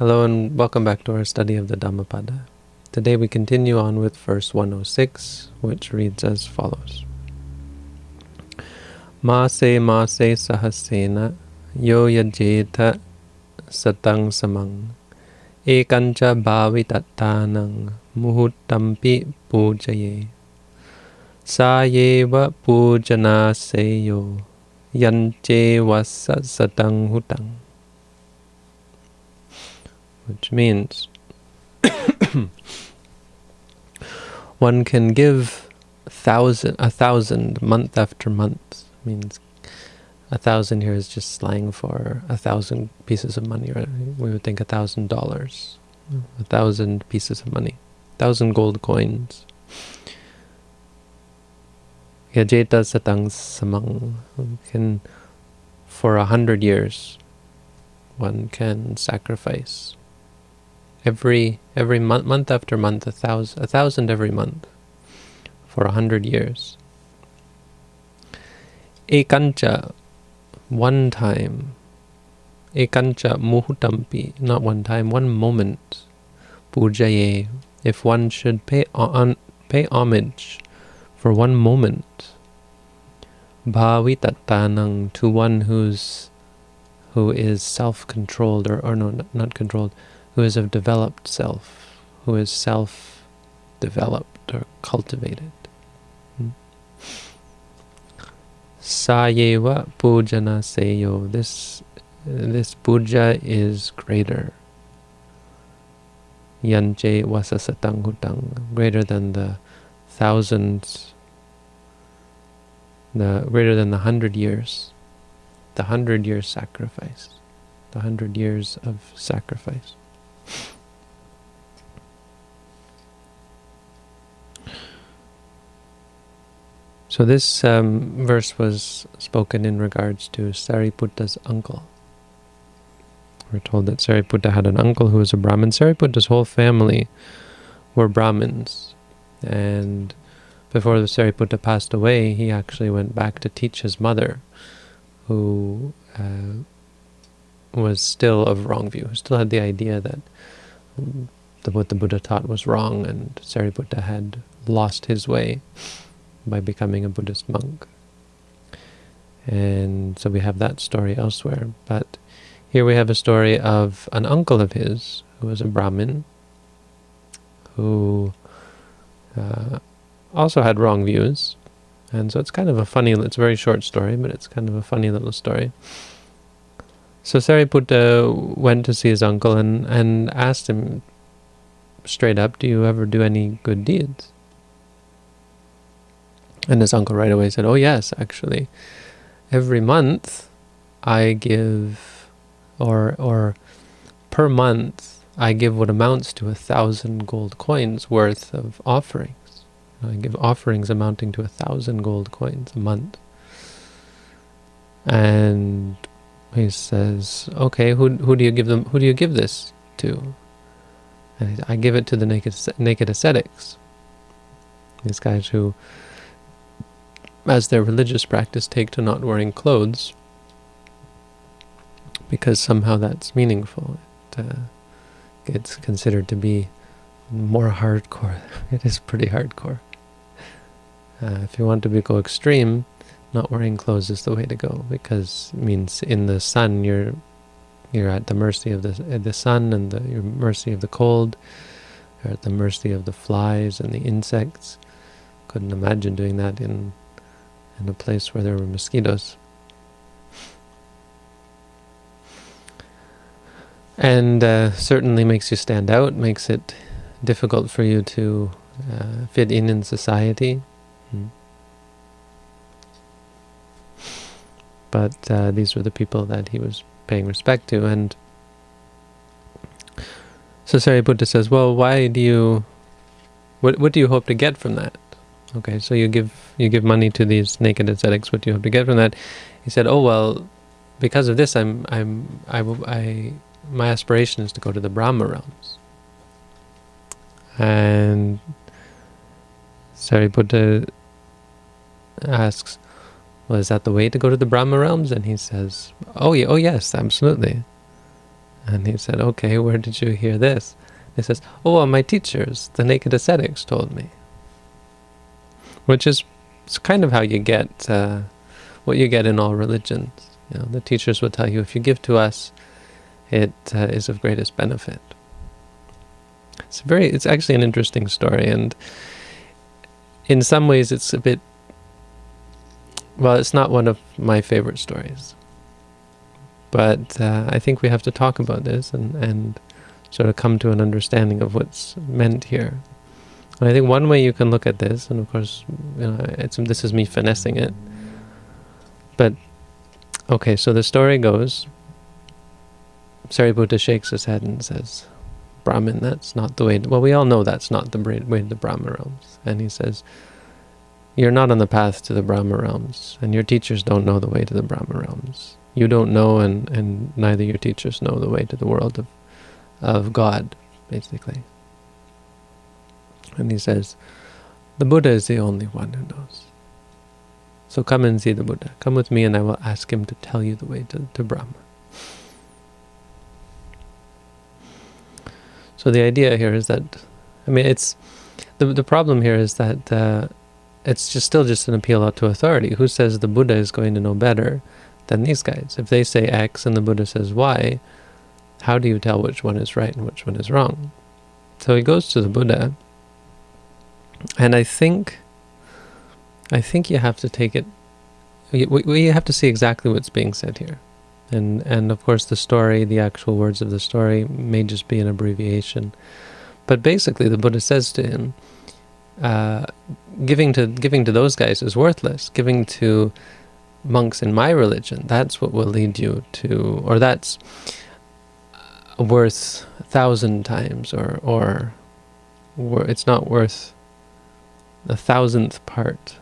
Hello and welcome back to our study of the Dhammapada. Today we continue on with verse 106, which reads as follows. Mase mase sahasena yo yajeta satang samang ekancha bhavitattanang muhuttampi pujaye sayeva pujana seyo yanche vasa satang hutang which means one can give thousand a thousand month after month means a thousand here is just slang for a thousand pieces of money right? We would think a thousand dollars a thousand pieces of money thousand gold coins. Yajeta satang samang. Can for a hundred years one can sacrifice every every month, month after month, a thousand, a thousand every month, for a hundred years. Ekancha, one time. Ekancha muhutampi, not one time, one moment. Pujaye, if one should pay on pay homage for one moment. Bhavitattanang, to one who's who is self-controlled or, or no, not controlled, who is of developed self, who is self-developed or cultivated. Hmm? Sayeva pujana seyo. This this puja is greater. Yanche wasasatang hutang, greater than the thousands, the greater than the hundred years, the hundred years sacrifice, the hundred years of sacrifice. So this um, verse was spoken in regards to Sariputta's uncle. We're told that Sariputta had an uncle who was a Brahmin. Sariputta's whole family were Brahmins. And before the Sariputta passed away, he actually went back to teach his mother, who uh, was still of wrong view, who still had the idea that the, what the Buddha taught was wrong and Sariputta had lost his way by becoming a Buddhist monk. And so we have that story elsewhere. But here we have a story of an uncle of his who was a Brahmin who uh, also had wrong views. And so it's kind of a funny, it's a very short story, but it's kind of a funny little story. So Sariputta went to see his uncle and, and asked him straight up, do you ever do any good deeds? And his uncle right away said, oh yes, actually. Every month I give, or, or per month, I give what amounts to a thousand gold coins worth of offerings. I give offerings amounting to a thousand gold coins a month. And he says, okay, who, who do you give them, who do you give this to? And I give it to the naked, naked ascetics. These guys who as their religious practice take to not wearing clothes because somehow that's meaningful. It uh, gets considered to be more hardcore. It is pretty hardcore. Uh, if you want to be go extreme, not wearing clothes is the way to go because it means in the sun you're you're at the mercy of the the sun and the your mercy of the cold. You're at the mercy of the flies and the insects. Couldn't imagine doing that in in a place where there were mosquitoes. And uh, certainly makes you stand out, makes it difficult for you to uh, fit in in society. Hmm. But uh, these were the people that he was paying respect to. And so Sariputta says, well, why do you, what, what do you hope to get from that? Okay, so you give you give money to these naked ascetics. What do you have to get from that? He said, "Oh well, because of this, I'm I'm I I my aspiration is to go to the Brahma realms." And Sariputta asks, "Well, is that the way to go to the Brahma realms?" And he says, "Oh yeah, oh yes, absolutely." And he said, okay, where did you hear this? He says, oh, well, my teachers, the naked ascetics, told me. Which is kind of how you get uh, what you get in all religions. You know, the teachers will tell you, if you give to us, it uh, is of greatest benefit. It's very, it's actually an interesting story, and in some ways it's a bit, well, it's not one of my favorite stories. But uh, I think we have to talk about this and, and sort of come to an understanding of what's meant here. And I think one way you can look at this, and of course, you know, it's, this is me finessing it, but okay, so the story goes, Sariputta shakes his head and says, Brahmin, that's not the way, to, well, we all know that's not the way to the Brahma realms. And he says, you're not on the path to the Brahma realms, and your teachers don't know the way to the Brahma realms. You don't know, and, and neither your teachers know the way to the world of, of God, basically. And he says, the Buddha is the only one who knows. So come and see the Buddha. Come with me and I will ask him to tell you the way to, to Brahma. So the idea here is that, I mean, it's, the, the problem here is that uh, it's just still just an appeal out to authority. Who says the Buddha is going to know better than these guys? If they say X and the Buddha says Y, how do you tell which one is right and which one is wrong? So he goes to the Buddha, and I think, I think you have to take it, we, we have to see exactly what's being said here. And, and of course the story, the actual words of the story may just be an abbreviation. But basically the Buddha says to him, uh, giving to giving to those guys is worthless. Giving to monks in my religion, that's what will lead you to, or that's worth a thousand times, or or, it's not worth a thousandth part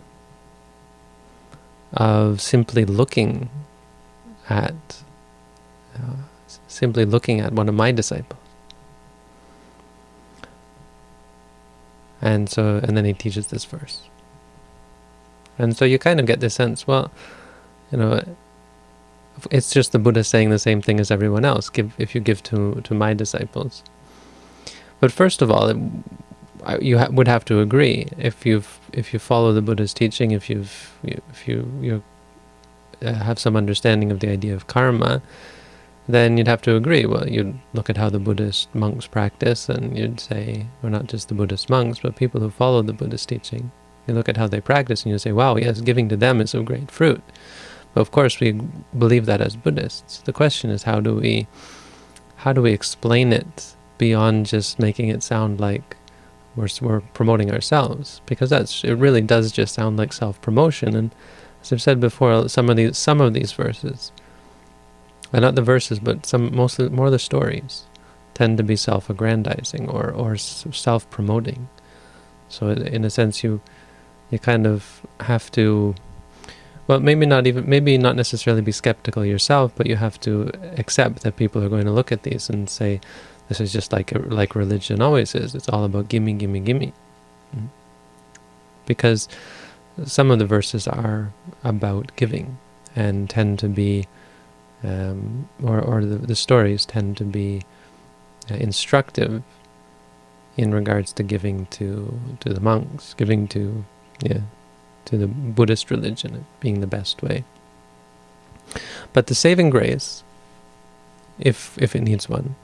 of simply looking at uh, simply looking at one of my disciples. And so, and then he teaches this verse. And so you kind of get the sense, well, you know, it's just the Buddha saying the same thing as everyone else. Give if you give to to my disciples. But first of all, it, you ha would have to agree if you've if you follow the Buddha's teaching, if you've if you you uh, have some understanding of the idea of karma, then you'd have to agree. Well, you'd look at how the Buddhist monks practice, and you'd say, or not just the Buddhist monks, but people who follow the Buddhist teaching. You look at how they practice, and you say, wow, yes, giving to them is of great fruit. But of course, we believe that as Buddhists. The question is, how do we, how do we explain it beyond just making it sound like we're, we're promoting ourselves? Because that's it really does just sound like self-promotion. And as I've said before, some of these some of these verses and not the verses, but some mostly more the stories tend to be self-aggrandizing or or self-promoting. So in a sense, you you kind of have to, well, maybe not even maybe not necessarily be skeptical yourself, but you have to accept that people are going to look at these and say, this is just like like religion always is. It's all about gimme, gimme, gimme. Mm-hmm. Because some of the verses are about giving and tend to be um, or, or the, the stories tend to be uh, instructive in regards to giving to to the monks, giving to yeah to the Buddhist religion being the best way. But the saving grace, if if it needs one,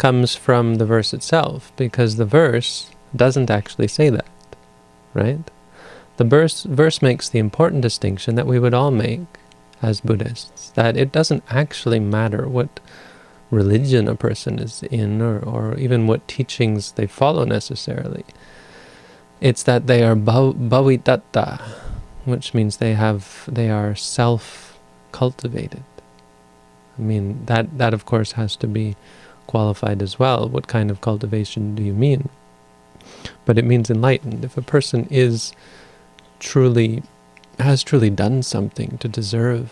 comes from the verse itself, because the verse doesn't actually say that, right? The verse verse makes the important distinction that we would all make as Buddhists, that it doesn't actually matter what religion a person is in or, or even what teachings they follow necessarily. It's that they are bhavitatta, which means they have they are self-cultivated. I mean, that, that of course has to be qualified as well. What kind of cultivation do you mean? But it means enlightened. If a person is truly has truly done something to deserve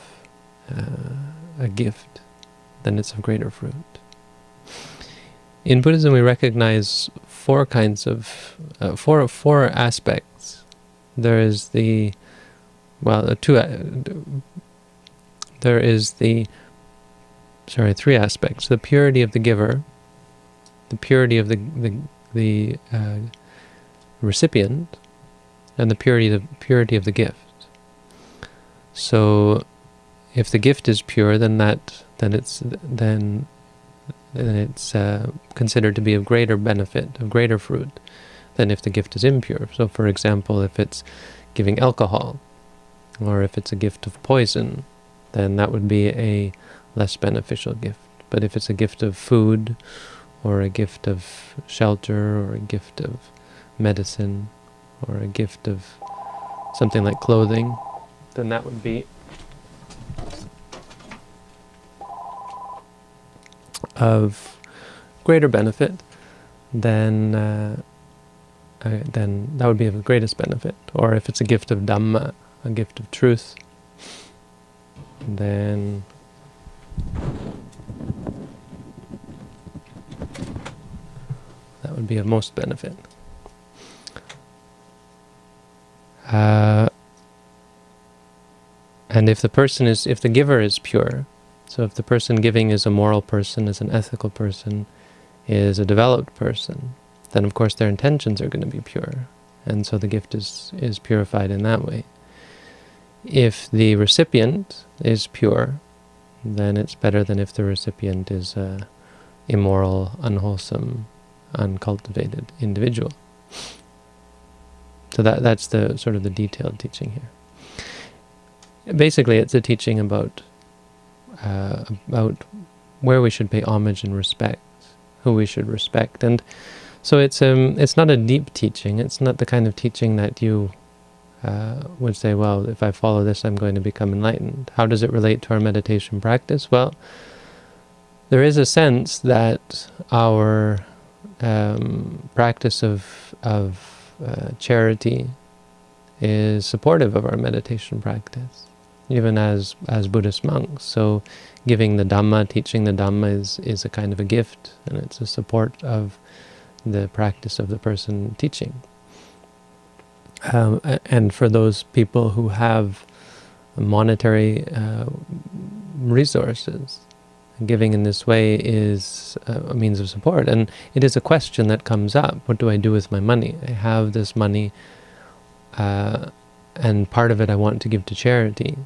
uh, a gift, then it's of greater fruit. In Buddhism, we recognize four kinds of, uh, four, four aspects. There is the, well, two, uh, there is the sorry, three aspects: the purity of the giver, the purity of the the, the uh, recipient, and the purity of the purity of the gift. So, if the gift is pure, then that then it's then then it's uh, considered to be of greater benefit, of greater fruit, than if the gift is impure. So, for example, if it's giving alcohol, or if it's a gift of poison, then that would be a less beneficial gift. But if it's a gift of food, or a gift of shelter, or a gift of medicine, or a gift of something like clothing, then that would be of greater benefit, then uh, uh, then that would be of the greatest benefit. Or if it's a gift of Dhamma, a gift of truth, then that would be of most benefit. Uh, and if the person is, if the giver is pure, so if the person giving is a moral person, is an ethical person, is a developed person, then of course their intentions are going to be pure. And so the gift is, is purified in that way. If the recipient is pure, then it's better than if the recipient is a immoral, unwholesome, uncultivated individual. So that that's the sort of the detailed teaching here. Basically, it's a teaching about uh, about where we should pay homage and respect, who we should respect, and so it's um it's not a deep teaching. It's not the kind of teaching that you uh, would say, well, if I follow this, I'm going to become enlightened. How does it relate to our meditation practice? Well, there is a sense that our um, practice of of uh, charity is supportive of our meditation practice even as as Buddhist monks. So giving the Dhamma, teaching the Dhamma is, is a kind of a gift, and it's a support of the practice of the person teaching. Um, and for those people who have monetary uh, resources, giving in this way is a means of support. And it is a question that comes up, what do I do with my money? I have this money, uh, and part of it I want to give to charity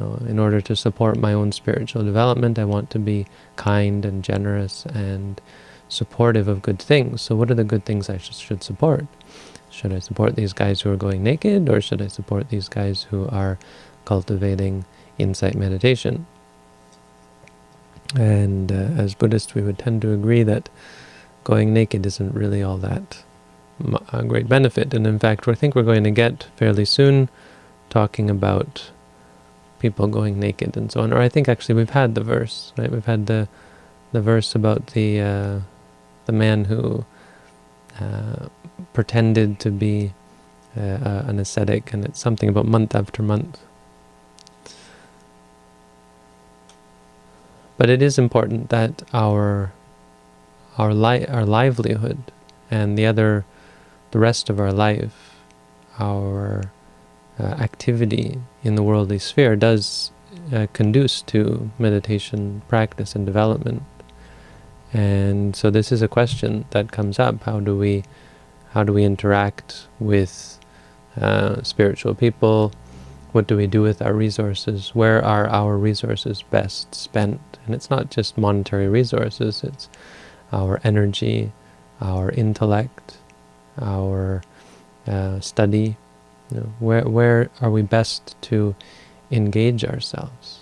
in order to support my own spiritual development, I want to be kind and generous and supportive of good things. So what are the good things I sh should support? Should I support these guys who are going naked, or should I support these guys who are cultivating insight meditation? And uh, as Buddhists, we would tend to agree that going naked isn't really all that a great benefit. And in fact, I think we're going to get fairly soon talking about people going naked and so on. Or I think actually we've had the verse, right? We've had the the verse about the uh, the man who uh, pretended to be uh, an ascetic, and it's something about month after month. But it is important that our our li our livelihood and the other the rest of our life, our uh, activity in the worldly sphere does uh, conduce to meditation practice and development. And so this is a question that comes up. How do we how do we interact with uh, spiritual people? What do we do with our resources? Where are our resources best spent? And it's not just monetary resources, it's our energy, our intellect, our uh, study, you know, where, where are we best to engage ourselves?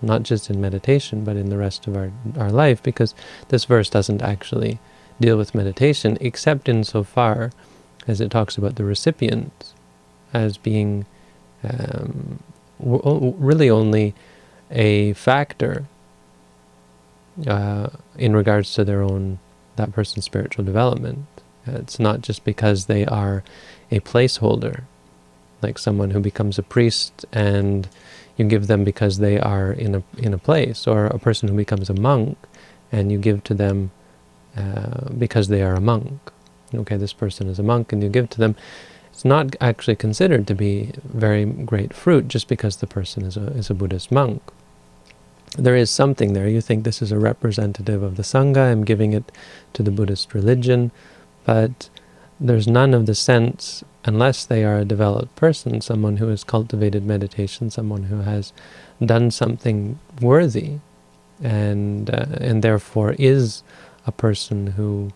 Not just in meditation, but in the rest of our, our life, because this verse doesn't actually deal with meditation, except insofar as it talks about the recipient as being um, really only a factor uh, in regards to their own, that person's spiritual development. It's not just because they are a placeholder like someone who becomes a priest and you give them because they are in a in a place, or a person who becomes a monk and you give to them uh, because they are a monk. Okay, this person is a monk and you give to them. It's not actually considered to be very great fruit just because the person is a, is a Buddhist monk. there is something there. You think this is a representative of the Sangha, I'm giving it to the Buddhist religion, but there's none of the sense, unless they are a developed person, someone who has cultivated meditation, someone who has done something worthy, and uh, and therefore is a person who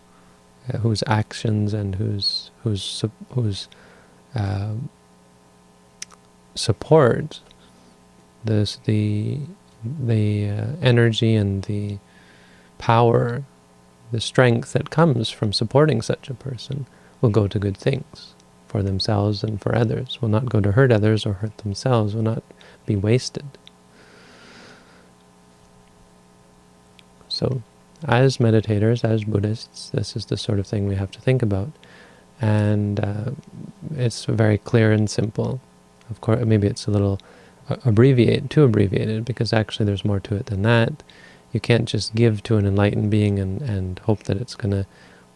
uh, whose actions and whose whose whose uh, support this the the uh, energy and the power, the strength that comes from supporting such a person will go to good things for themselves and for others, will not go to hurt others or hurt themselves, will not be wasted. So, as meditators, as Buddhists, this is the sort of thing we have to think about. And uh, it's very clear and simple. Of course, maybe it's a little abbreviate, too abbreviated, because actually there's more to it than that. You can't just give to an enlightened being and, and hope that it's going to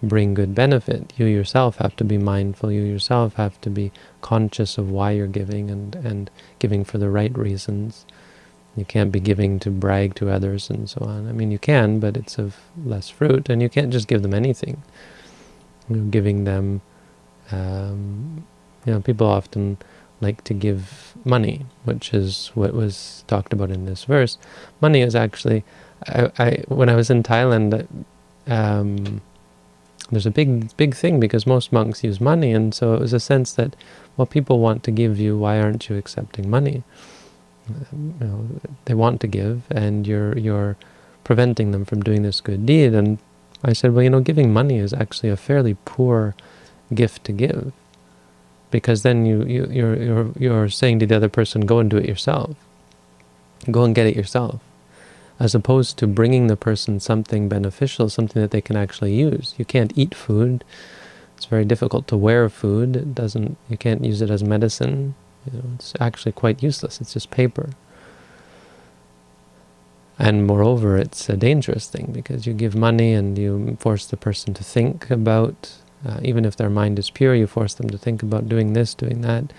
bring good benefit. You yourself have to be mindful. You yourself have to be conscious of why you're giving and, and giving for the right reasons. You can't be giving to brag to others and so on. I mean, you can, but it's of less fruit, and you can't just give them anything. You know, giving them, um, you know, people often like to give money, which is what was talked about in this verse. Money is actually, I, I when I was in Thailand, um, there's a big, big thing because most monks use money, and so it was a sense that, well, people want to give you, why aren't you accepting money? You know, they want to give, and you're you're preventing them from doing this good deed. And I said, well, you know, giving money is actually a fairly poor gift to give because then you, you you're you're you're saying to the other person, go and do it yourself, go and get it yourself, as opposed to bringing the person something beneficial, something that they can actually use. You can't eat food; it's very difficult to wear food. It doesn't. You can't use it as medicine. You know, it's actually quite useless. It's just paper. And moreover, it's a dangerous thing because you give money and you force the person to think about uh, even if their mind is pure, you force them to think about doing this, doing that.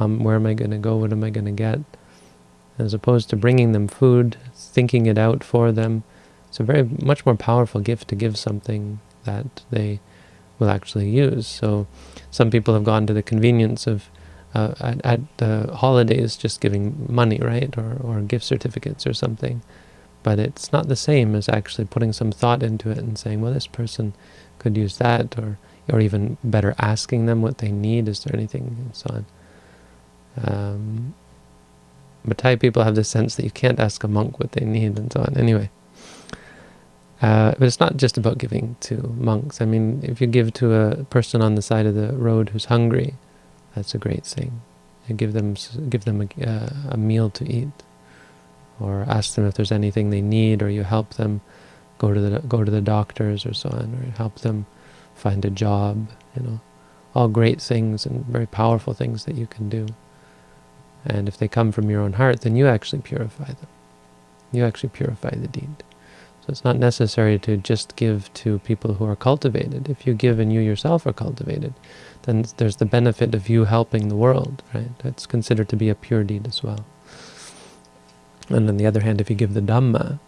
Um, where am I going to go? What am I going to get? As opposed to bringing them food, thinking it out for them. It's a very much more powerful gift to give something that they will actually use. So some people have gone to the convenience of uh, at, at the holidays just giving money, right, or, or gift certificates or something. But it's not the same as actually putting some thought into it and saying, well, this person could use that, or or even better asking them what they need, is there anything, and so on. Um, but Thai people have the sense that you can't ask a monk what they need, and so on. Anyway, uh, but it's not just about giving to monks. I mean, if you give to a person on the side of the road who's hungry, that's a great thing. You give them give them a, uh, a meal to eat, or ask them if there's anything they need, or you help them go to the go to the doctors or so on, or help them find a job, you know, all great things and very powerful things that you can do. And if they come from your own heart, then you actually purify them. You actually purify the deed. So it's not necessary to just give to people who are cultivated. If you give and you yourself are cultivated, then there's the benefit of you helping the world, right? That's considered to be a pure deed as well. And on the other hand, if you give the Dhamma,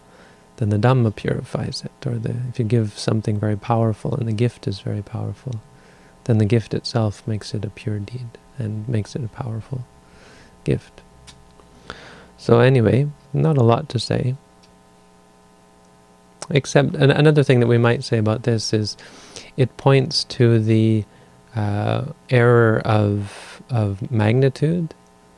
then the Dhamma purifies it. Or the, if you give something very powerful and the gift is very powerful, then the gift itself makes it a pure deed and makes it a powerful gift. So anyway, not a lot to say. Except an another thing that we might say about this is it points to the uh, error of, of magnitude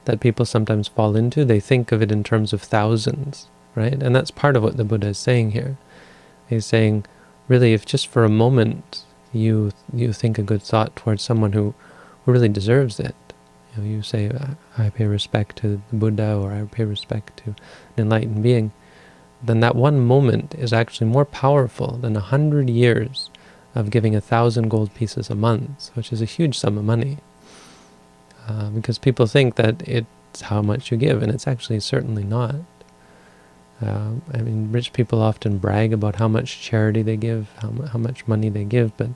that people sometimes fall into. They think of it in terms of thousands right? And that's part of what the Buddha is saying here. He's saying, really, if just for a moment you you think a good thought towards someone who, who really deserves it, you, you say, I pay respect to the Buddha or I pay respect to an enlightened being, then that one moment is actually more powerful than a hundred years of giving a thousand gold pieces a month, which is a huge sum of money. Uh, because people think that it's how much you give, and it's actually certainly not. Uh, I mean, rich people often brag about how much charity they give, how, how much money they give, but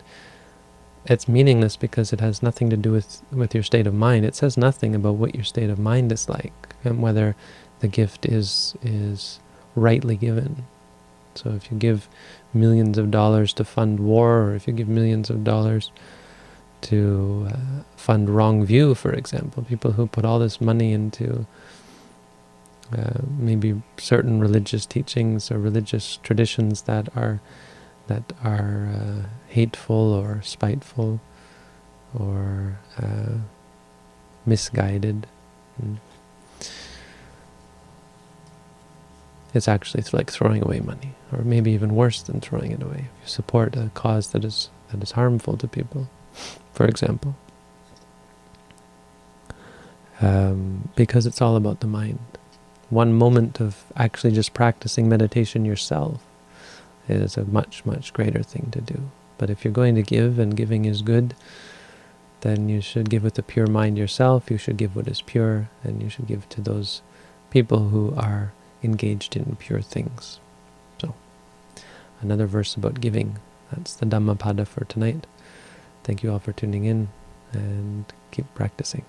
it's meaningless because it has nothing to do with, with your state of mind. It says nothing about what your state of mind is like and whether the gift is is rightly given. So if you give millions of dollars to fund war, or if you give millions of dollars to uh, fund wrong view, for example, people who put all this money into uh, maybe certain religious teachings or religious traditions that are that are uh, hateful or spiteful or uh, misguided. Mm. It's actually like throwing away money, or maybe even worse than throwing it away. If you support a cause that is that is harmful to people, for example, um, because it's all about the mind. One moment of actually just practicing meditation yourself is a much, much greater thing to do. But if you're going to give, and giving is good, then you should give with a pure mind yourself, you should give what is pure, and you should give to those people who are engaged in pure things. So, another verse about giving. That's the Dhammapada for tonight. Thank you all for tuning in, and keep practicing.